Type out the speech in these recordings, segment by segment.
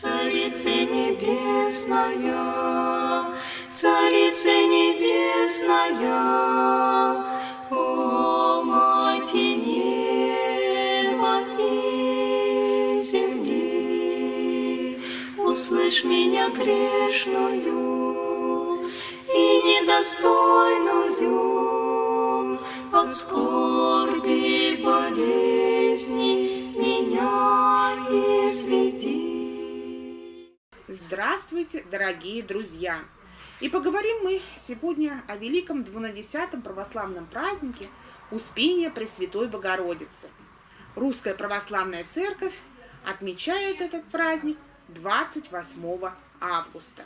Царица небесная, Царица небесная, О, Мати неба и земли, Услышь меня грешную и недостойную от скорби Здравствуйте, дорогие друзья! И поговорим мы сегодня о великом двунадесятом православном празднике Успения Пресвятой Богородицы. Русская Православная Церковь отмечает этот праздник 28 августа.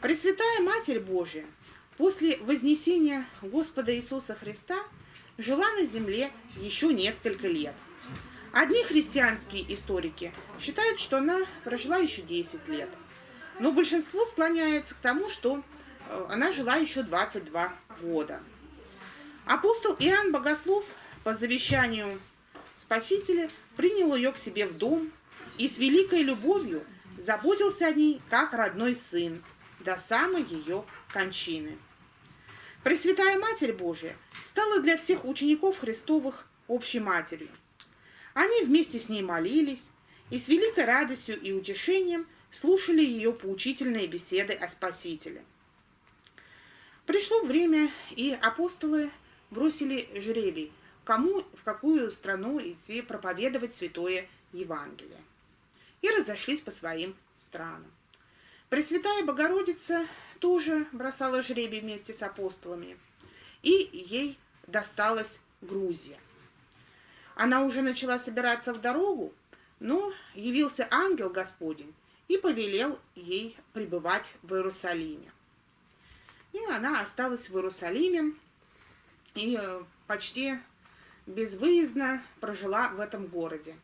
Пресвятая Матерь Божия после вознесения Господа Иисуса Христа жила на земле еще несколько лет. Одни христианские историки считают, что она прожила еще 10 лет, но большинство склоняется к тому, что э, она жила еще 22 года. Апостол Иоанн Богослов по завещанию Спасителя принял ее к себе в дом и с великой любовью заботился о ней как родной сын до самой ее кончины. Пресвятая Матерь Божия стала для всех учеников Христовых общей матерью. Они вместе с ней молились и с великой радостью и утешением слушали ее поучительные беседы о Спасителе. Пришло время, и апостолы бросили жребий, кому в какую страну идти проповедовать святое Евангелие. И разошлись по своим странам. Пресвятая Богородица тоже бросала жребий вместе с апостолами, и ей досталась Грузия. Она уже начала собираться в дорогу, но явился ангел Господень и повелел ей пребывать в Иерусалиме. И она осталась в Иерусалиме и э, почти безвыездно прожила в этом городе.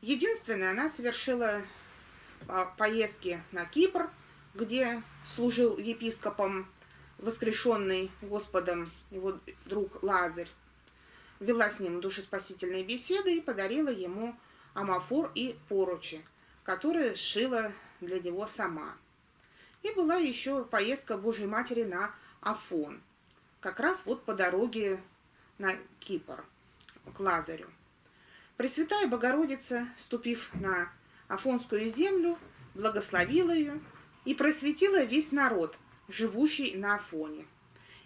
Единственное, она совершила поездки на Кипр, где служил епископом воскрешенный Господом его друг Лазарь, вела с ним душеспасительные беседы и подарила ему амафор и поручи, которые сшила для него сама. И была еще поездка Божьей Матери на Афон, как раз вот по дороге на Кипр, к Лазарю. Пресвятая Богородица, ступив на Афонскую землю, благословила ее и просветила весь народ, живущий на Афоне,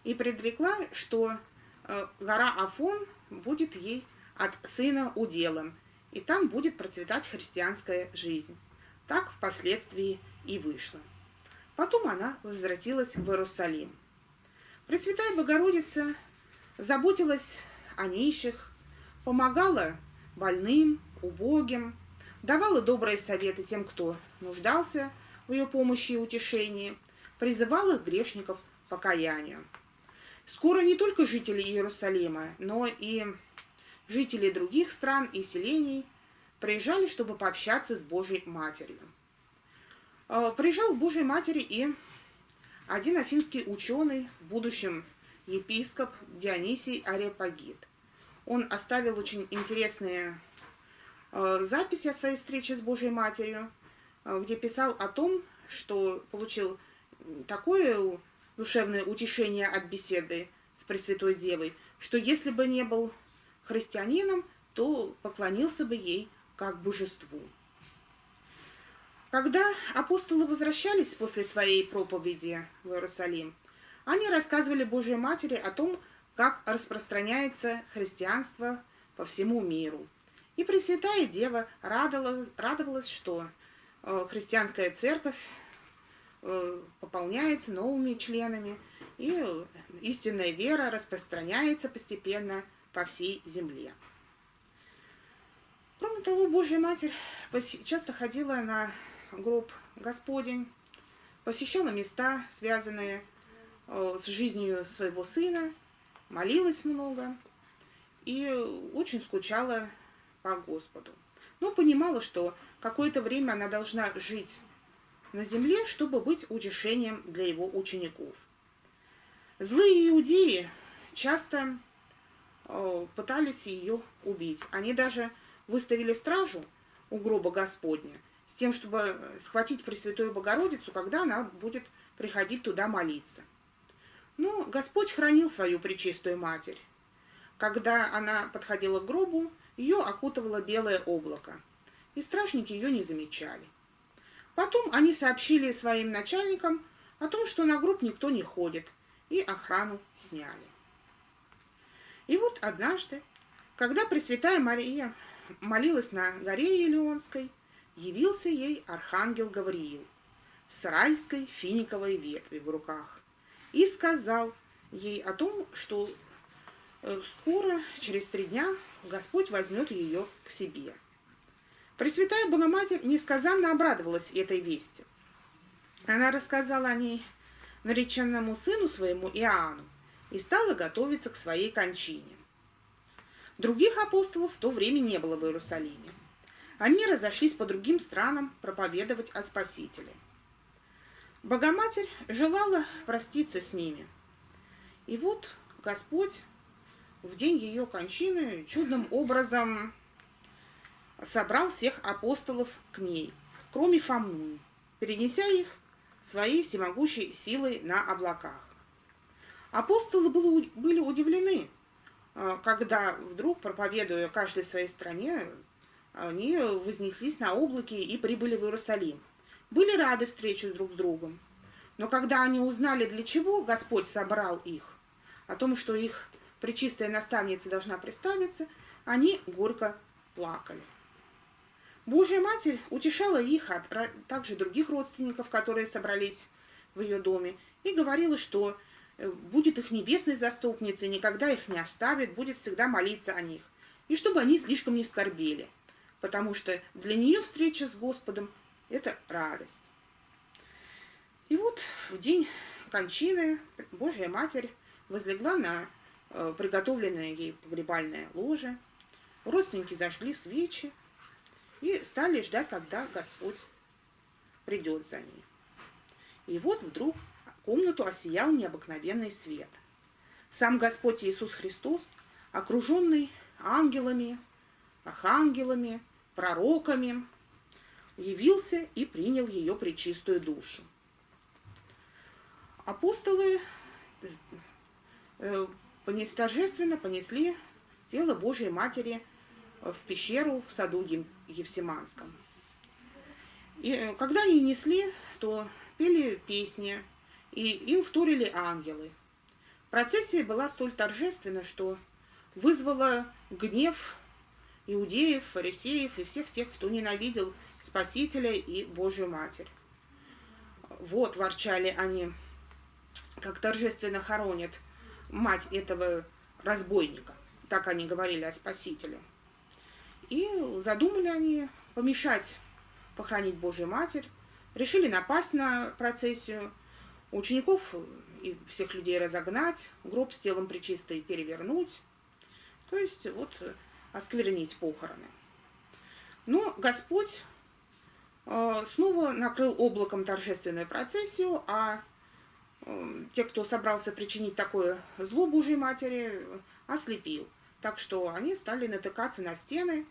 и предрекла, что э, гора Афон будет ей от сына уделом, и там будет процветать христианская жизнь. Так впоследствии и вышло. Потом она возвратилась в Иерусалим. Пресвятая Богородица заботилась о нищих, помогала больным, убогим, давала добрые советы тем, кто нуждался в ее помощи и утешении, призывал их грешников к покаянию. Скоро не только жители Иерусалима, но и жители других стран и селений приезжали, чтобы пообщаться с Божьей Матерью. А, приезжал к Божьей Матери и один афинский ученый, в будущем епископ Дионисий Арепагит. Он оставил очень интересные а, записи о своей встрече с Божьей Матерью, а, где писал о том, что получил такое душевное утешение от беседы с Пресвятой Девой, что если бы не был христианином, то поклонился бы ей как божеству. Когда апостолы возвращались после своей проповеди в Иерусалим, они рассказывали Божьей Матери о том, как распространяется христианство по всему миру. И Пресвятая Дева радовалась, радовалась что э, христианская церковь пополняется новыми членами, и истинная вера распространяется постепенно по всей земле. Кроме того, Божья Матерь часто ходила на гроб Господень, посещала места, связанные э, с жизнью своего сына, молилась много и очень скучала по Господу. Но понимала, что какое-то время она должна жить на земле, чтобы быть утешением для его учеников. Злые иудеи часто э, пытались ее убить. Они даже выставили стражу у гроба Господня с тем, чтобы схватить Пресвятую Богородицу, когда она будет приходить туда молиться. Но Господь хранил свою Пречистую Матерь. Когда она подходила к гробу, ее окутывало белое облако, и стражники ее не замечали. Потом они сообщили своим начальникам о том, что на гроб никто не ходит, и охрану сняли. И вот однажды, когда Пресвятая Мария молилась на горе Елеонской, явился ей архангел Гавриил с райской финиковой ветви в руках и сказал ей о том, что э, скоро, через три дня, Господь возьмет ее к себе. Пресвятая Богоматерь несказанно обрадовалась этой вести. Она рассказала о ней нареченному сыну своему Иоанну и стала готовиться к своей кончине. Других апостолов в то время не было в Иерусалиме. Они разошлись по другим странам проповедовать о Спасителе. Богоматерь желала проститься с ними. И вот Господь в день ее кончины чудным образом собрал всех апостолов к ней, кроме Фомы, перенеся их своей всемогущей силой на облаках. Апостолы были удивлены, а, когда вдруг, проповедуя каждый в своей стране, они вознеслись на облаки и прибыли в Иерусалим. Были рады встрече друг с другом. Но когда они узнали, для чего Господь собрал их, о том, что их пречистая наставница должна представиться, они горько плакали. Божья Матерь утешала их, а также других родственников, которые собрались в ее доме, и говорила, что э, будет их небесной заступницей, никогда их не оставит, будет всегда молиться о них. И чтобы они слишком не скорбели, потому что для нее встреча с Господом – это радость. И вот в день кончины Божья Матерь возлегла на э, приготовленное ей погребальное ложе, родственники зажгли свечи, и стали ждать, когда Господь придет за ней. И вот вдруг комнату осиял необыкновенный свет. Сам Господь Иисус Христос, окруженный ангелами, архангелами, пророками, явился и принял ее пречистую душу. Апостолы э, торжественно понесли тело Божьей Матери в пещеру в саду Евсиманском. И э, когда они несли, то пели песни, и им вторили ангелы. Процессия была столь торжественна, что вызвала гнев иудеев, фарисеев и всех тех, кто ненавидел Спасителя и Божью Матерь. Вот, ворчали они, как торжественно хоронят мать этого разбойника. Так они говорили о Спасителе. И задумали они помешать похоронить Божью Матерь, решили напасть на процессию, учеников и всех людей разогнать, гроб с телом причистой перевернуть, то есть вот осквернить похороны. Но Господь э, снова накрыл облаком торжественную процессию, а э, те, кто собрался причинить такое зло Божьей Матери, ослепил. Так что они стали натыкаться на стены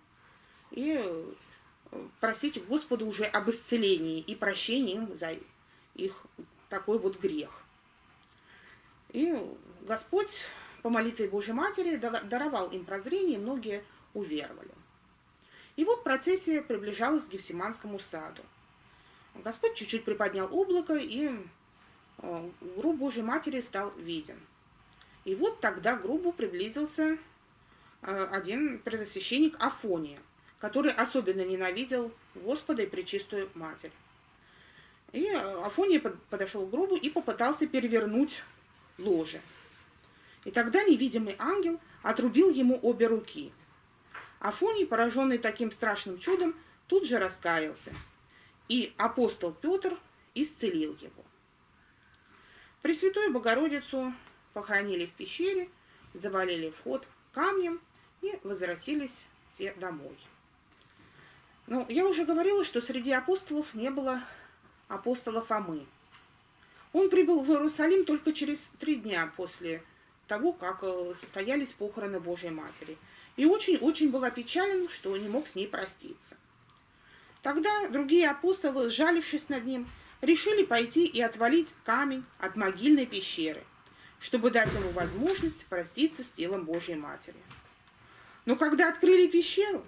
и э, просить Господа уже об исцелении и прощении им за их такой вот грех. И Господь по молитве Божьей Матери даровал им прозрение, и многие уверовали. И вот процессия приближалась к Гефсиманскому саду. Господь чуть-чуть приподнял облако, и э, гроб Божьей Матери стал виден. И вот тогда к гробу приблизился Э, один предосвященник Афония, который особенно ненавидел Господа и Пречистую Матерь. И Афония подошел к гробу и попытался перевернуть ложе. И тогда невидимый ангел отрубил ему обе руки. Афоний, пораженный таким страшным чудом, тут же раскаялся. И апостол Петр исцелил его. Пресвятую Богородицу похоронили в пещере, завалили вход камнем – и возвратились все домой. Ну, я уже говорила, что среди апостолов не было апостола Фомы. Он прибыл в Иерусалим только через три дня после того, как э, состоялись похороны Божьей Матери. И очень-очень был опечален, что не мог с ней проститься. Тогда другие апостолы, сжалившись над ним, решили пойти и отвалить камень от могильной пещеры, чтобы дать ему возможность проститься с телом Божьей Матери. Но когда открыли пещеру,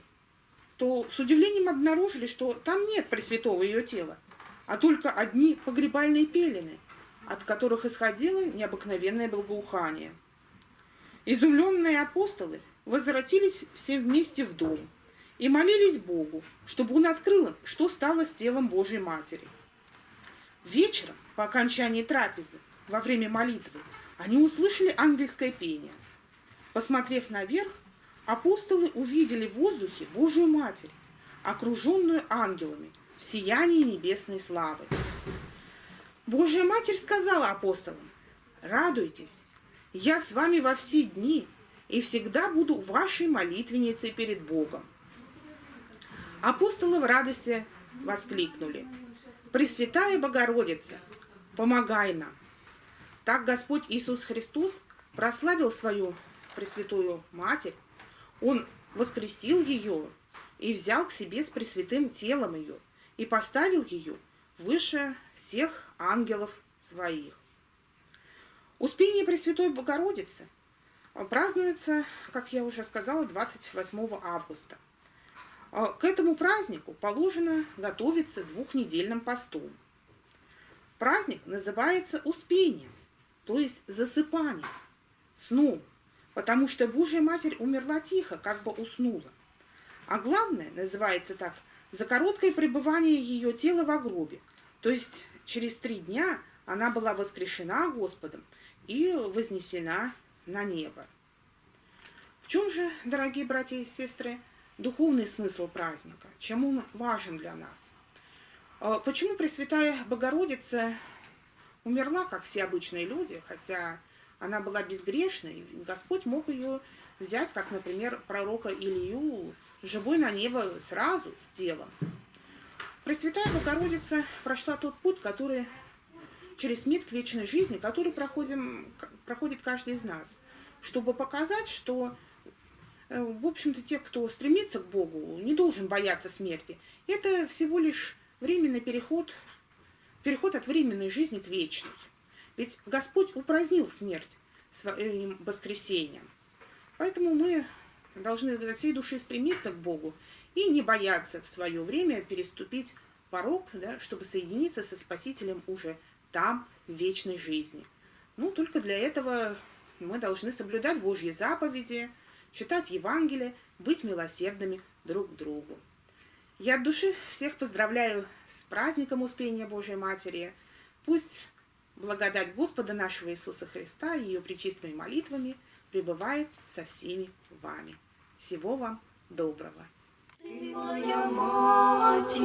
то с удивлением обнаружили, что там нет Пресвятого ее тела, а только одни погребальные пелены, от которых исходило необыкновенное благоухание. Изумленные апостолы возвратились все вместе в дом и молились Богу, чтобы Он открыл им, что стало с телом Божьей Матери. Вечером, по окончании трапезы, во время молитвы, они услышали ангельское пение. Посмотрев наверх, апостолы увидели в воздухе Божью Матерь, окруженную ангелами в сиянии небесной славы. Божья Матерь сказала апостолам, «Радуйтесь, я с вами во все дни и всегда буду вашей молитвенницей перед Богом». Апостолы в радости воскликнули, «Пресвятая Богородица, помогай нам!» Так Господь Иисус Христос прославил свою Пресвятую Матерь, Он воскресил ее и взял к себе с пресвятым телом ее и поставил ее выше всех ангелов своих. Успение Пресвятой Богородицы празднуется, как я уже сказала, 28 августа. А к этому празднику положено готовиться двухнедельным постом. Праздник называется Успением, то есть засыпанием, сном, потому что Божья Матерь умерла тихо, как бы уснула. А главное, называется так, за короткое пребывание ее тела в гробе, то есть через три дня она была воскрешена Господом и вознесена на небо. В чем же, дорогие братья и сестры, духовный смысл праздника? Чем он важен для нас? А почему Пресвятая Богородица умерла, как все обычные люди, хотя она была безгрешной, Господь мог ее взять, как, например, пророка Илью, живой на небо сразу с телом. Пресвятая Богородица прошла тот путь, который через смерть к вечной жизни, который проходим, проходит каждый из нас, чтобы показать, что, э, в общем-то, те, кто стремится к Богу, не должен бояться смерти. Это всего лишь временный переход, переход от временной жизни к вечной. Ведь Господь упразднил смерть своим воскресением. Поэтому мы должны от всей души стремиться к Богу и не бояться в свое время переступить порог, да, чтобы соединиться со Спасителем уже там, в вечной жизни. Ну, только для этого мы должны соблюдать Божьи заповеди, читать Евангелие, быть милосердными друг к другу. Я от души всех поздравляю с праздником Успения Божьей Матери. Пусть благодать Господа нашего Иисуса Христа и ее причистыми молитвами пребывает со всеми вами. Всего вам доброго! Ты моя мать,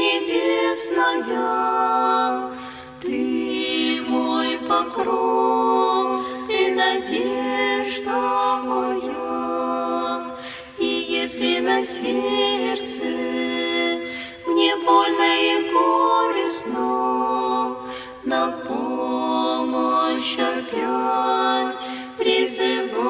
Небесная, Ты мой покров, Ты надежда моя. И если на сердце больно и горестно, На помощь опять призываю.